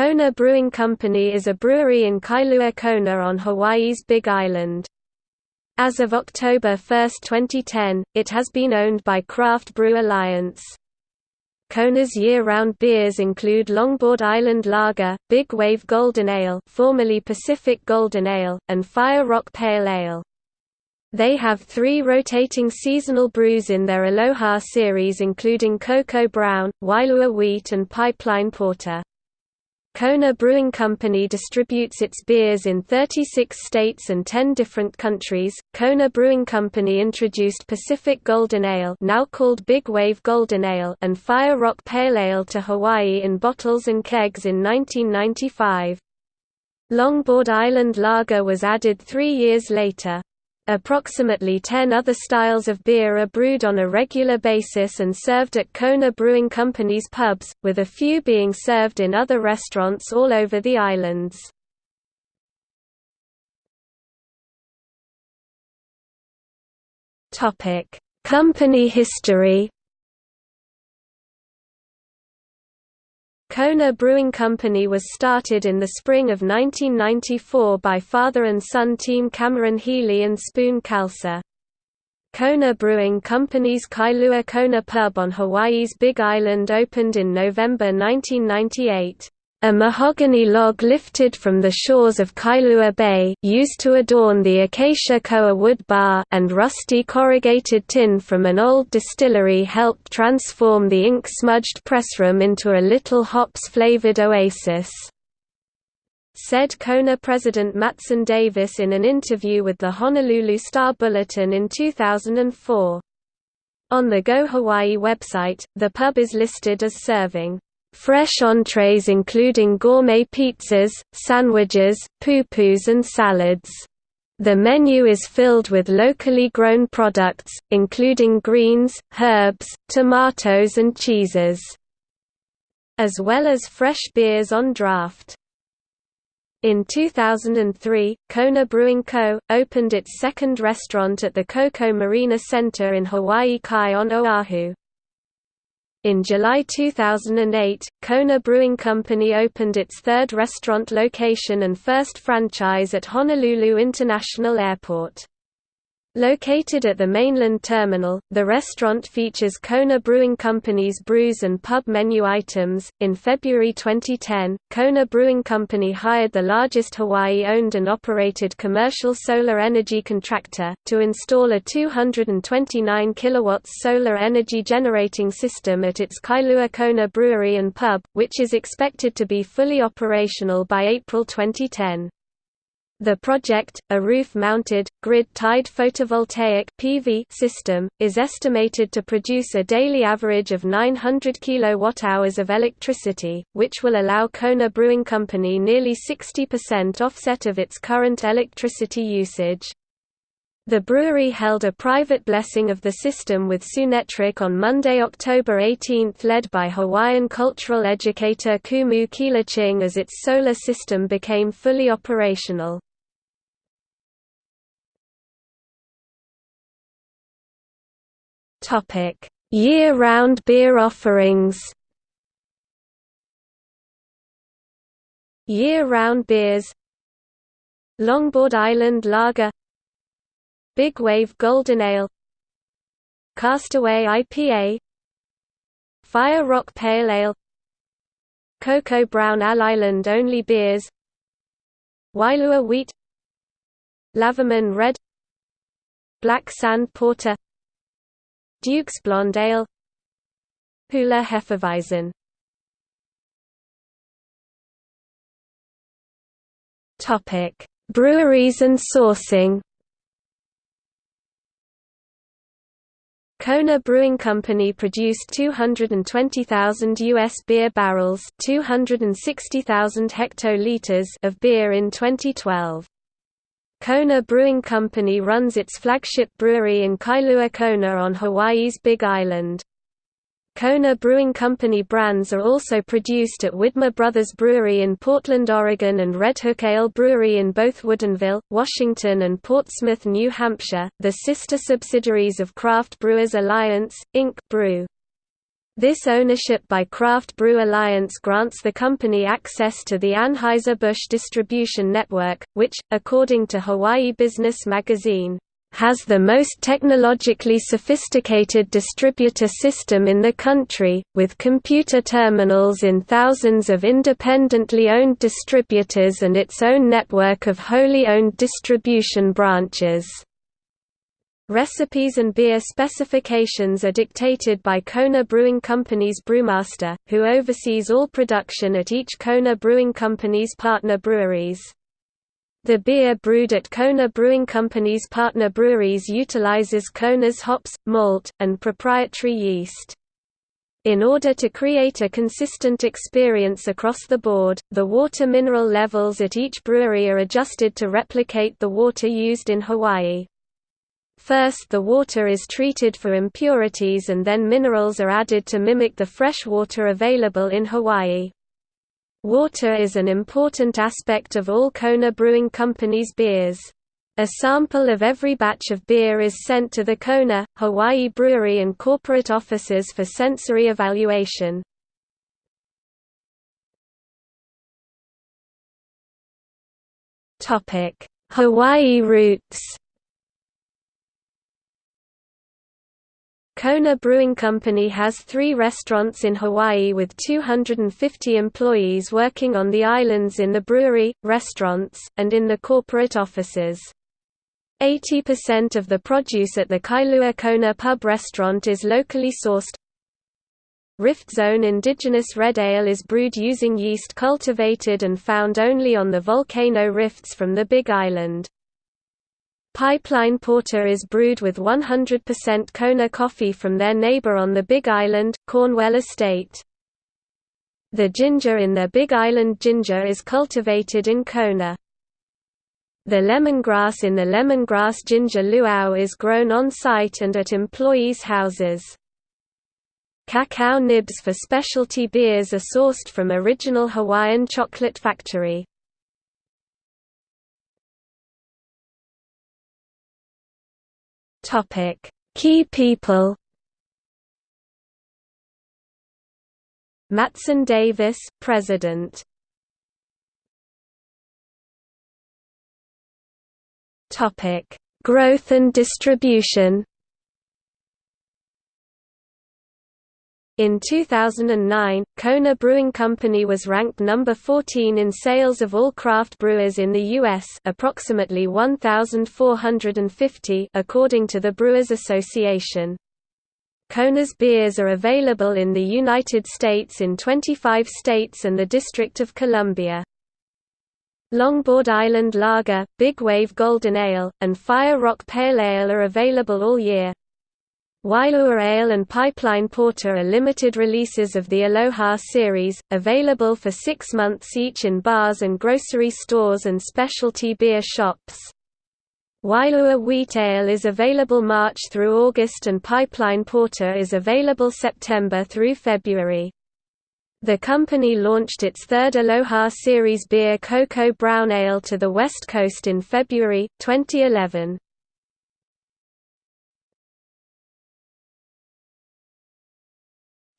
Kona Brewing Company is a brewery in Kailua Kona on Hawaii's Big Island. As of October 1, 2010, it has been owned by Craft Brew Alliance. Kona's year-round beers include Longboard Island Lager, Big Wave Golden Ale formerly Pacific Golden Ale, and Fire Rock Pale Ale. They have three rotating seasonal brews in their Aloha series including Koko Brown, Wailua Wheat and Pipeline Porter. Kona Brewing Company distributes its beers in 36 states and 10 different countries. Kona Brewing Company introduced Pacific Golden Ale, now called Big Wave Golden Ale, and Fire Rock Pale Ale to Hawaii in bottles and kegs in 1995. Longboard Island Lager was added 3 years later. Approximately 10 other styles of beer are brewed on a regular basis and served at Kona Brewing Company's pubs, with a few being served in other restaurants all over the islands. Company history Kona Brewing Company was started in the spring of 1994 by father and son team Cameron Healy and Spoon Khalsa. Kona Brewing Company's Kailua Kona pub on Hawaii's Big Island opened in November 1998. A mahogany log lifted from the shores of Kailua Bay used to adorn the acacia koa wood bar and rusty corrugated tin from an old distillery helped transform the ink-smudged pressroom into a little hops-flavored oasis. Said Kona president Matson Davis in an interview with the Honolulu Star Bulletin in 2004. On the Go Hawaii website, the pub is listed as serving Fresh entrees including gourmet pizzas, sandwiches, pupus and salads. The menu is filled with locally grown products, including greens, herbs, tomatoes and cheeses. As well as fresh beers on draft. In 2003, Kona Brewing Co. opened its second restaurant at the Koko Marina Center in Hawaii Kai on Oahu. In July 2008, Kona Brewing Company opened its third restaurant location and first franchise at Honolulu International Airport. Located at the mainland terminal, the restaurant features Kona Brewing Company's brews and pub menu items. In February 2010, Kona Brewing Company hired the largest Hawaii owned and operated commercial solar energy contractor to install a 229 kilowatts solar energy generating system at its Kailua Kona Brewery and Pub, which is expected to be fully operational by April 2010. The project, a roof-mounted, grid-tied photovoltaic PV system, is estimated to produce a daily average of 900 kWh of electricity, which will allow Kona Brewing Company nearly 60% offset of its current electricity usage. The brewery held a private blessing of the system with Sunetric on Monday, October 18 led by Hawaiian cultural educator Kumu Keala Ching as its solar system became fully operational. Topic: Year-round beer offerings. Year-round beers. Longboard Island Lager, Big Wave Golden Ale, Castaway IPA, Fire Rock Pale Ale, Koko Brown Ale Island only beers, Wailua Wheat, Lavaman Red, Black Sand Porter Duke's Blonde Ale Hula Hefeweizen Topic: Breweries and sourcing. Kona Brewing Company produced 220,000 U.S. beer barrels 260,000 hectoliters of beer in 2012. Kona Brewing Company runs its flagship brewery in Kailua Kona on Hawaii's Big Island. Kona Brewing Company brands are also produced at Widmer Brothers Brewery in Portland, Oregon and Redhook Ale Brewery in both Woodinville, Washington and Portsmouth, New Hampshire, the sister subsidiaries of Craft Brewers Alliance, Inc. Brew. This ownership by Craft Brew Alliance grants the company access to the Anheuser-Busch distribution network, which, according to Hawaii Business Magazine, has the most technologically sophisticated distributor system in the country, with computer terminals in thousands of independently owned distributors and its own network of wholly owned distribution branches. Recipes and beer specifications are dictated by Kona Brewing Company's brewmaster, who oversees all production at each Kona Brewing Company's partner breweries. The beer brewed at Kona Brewing Company's partner breweries utilizes Kona's hops, malt, and proprietary yeast. In order to create a consistent experience across the board, the water mineral levels at each brewery are adjusted to replicate the water used in Hawaii. First the water is treated for impurities and then minerals are added to mimic the fresh water available in Hawaii. Water is an important aspect of all Kona Brewing Company's beers. A sample of every batch of beer is sent to the Kona, Hawaii brewery and corporate offices for sensory evaluation. Hawaii roots Kona Brewing Company has three restaurants in Hawaii with 250 employees working on the islands in the brewery, restaurants, and in the corporate offices. 80% of the produce at the Kailua Kona Pub restaurant is locally sourced. Rift Zone indigenous red ale is brewed using yeast cultivated and found only on the volcano rifts from the Big Island. Pipeline Porter is brewed with 100% Kona coffee from their neighbor on the Big Island, Cornwell Estate. The ginger in their Big Island ginger is cultivated in Kona. The lemongrass in the lemongrass ginger luau is grown on-site and at employees' houses. Cacao nibs for specialty beers are sourced from Original Hawaiian Chocolate Factory. Topic: Key people. Matson Davis, President. Topic: Growth and distribution. In 2009, Kona Brewing Company was ranked number 14 in sales of all craft brewers in the U.S. approximately 1,450 according to the Brewers Association. Kona's beers are available in the United States in 25 states and the District of Columbia. Longboard Island Lager, Big Wave Golden Ale, and Fire Rock Pale Ale are available all year. Wailua Ale and Pipeline Porter are limited releases of the Aloha series, available for six months each in bars and grocery stores and specialty beer shops. Wailua Wheat Ale is available March through August and Pipeline Porter is available September through February. The company launched its third Aloha Series beer Koko Brown Ale to the West Coast in February, 2011.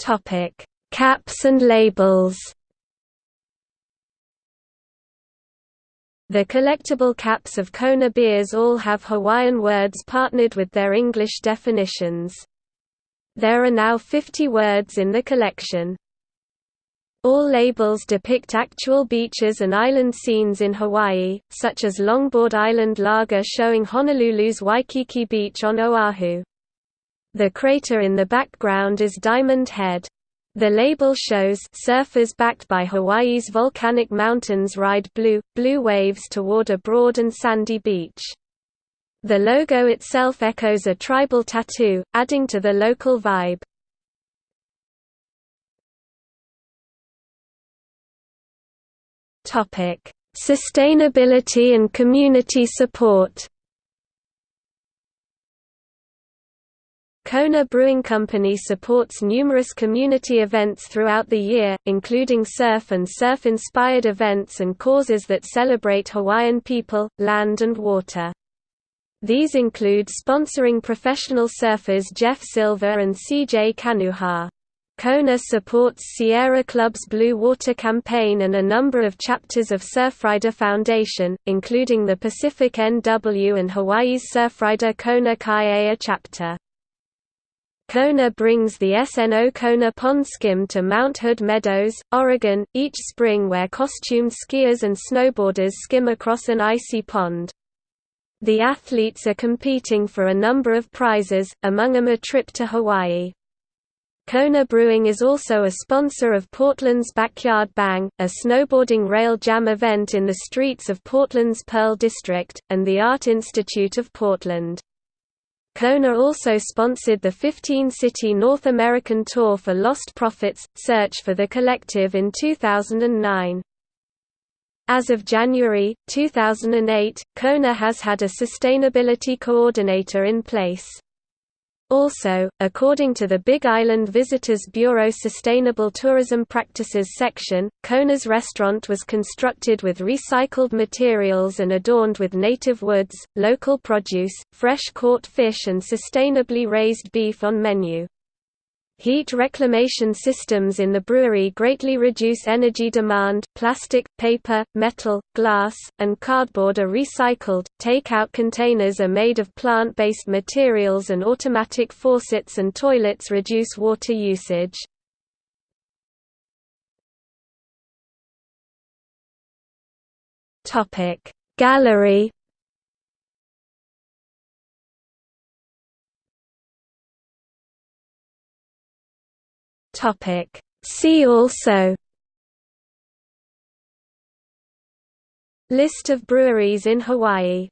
Topic: Caps and labels. The collectible caps of Kona beers all have Hawaiian words partnered with their English definitions. There are now 50 words in the collection. All labels depict actual beaches and island scenes in Hawaii, such as Longboard Island Lager showing Honolulu's Waikiki Beach on Oahu. The crater in the background is Diamond Head. The label shows surfers backed by Hawaii's volcanic mountains ride blue, blue waves toward a broad and sandy beach. The logo itself echoes a tribal tattoo, adding to the local vibe. Sustainability and community support Kona Brewing Company supports numerous community events throughout the year, including surf and surf-inspired events and causes that celebrate Hawaiian people, land and water. These include sponsoring professional surfers Jeff Silver and CJ Kanuha. Kona supports Sierra Club's Blue Water Campaign and a number of chapters of Surfrider Foundation, including the Pacific NW and Hawaii's Surfrider Kona Kai'ea chapter. Kona brings the SNO Kona Pond Skim to Mount Hood Meadows, Oregon, each spring where costumed skiers and snowboarders skim across an icy pond. The athletes are competing for a number of prizes, among them a trip to Hawaii. Kona Brewing is also a sponsor of Portland's Backyard Bang, a snowboarding rail jam event in the streets of Portland's Pearl District, and the Art Institute of Portland. Kona also sponsored the 15-city North American Tour for Lostprophets – Search for the Collective in 2009. As of January, 2008, Kona has had a sustainability coordinator in place. Also, according to the Big Island Visitors Bureau Sustainable Tourism Practices section, Kona's restaurant was constructed with recycled materials and adorned with native woods, local produce, fresh caught fish and sustainably raised beef on menu. Heat reclamation systems in the brewery greatly reduce energy demand. Plastic, paper, metal, glass, and cardboard are recycled. Takeout containers are made of plant based materials, and automatic faucets and toilets reduce water usage. Gallery Topic. See also List of breweries in Hawaii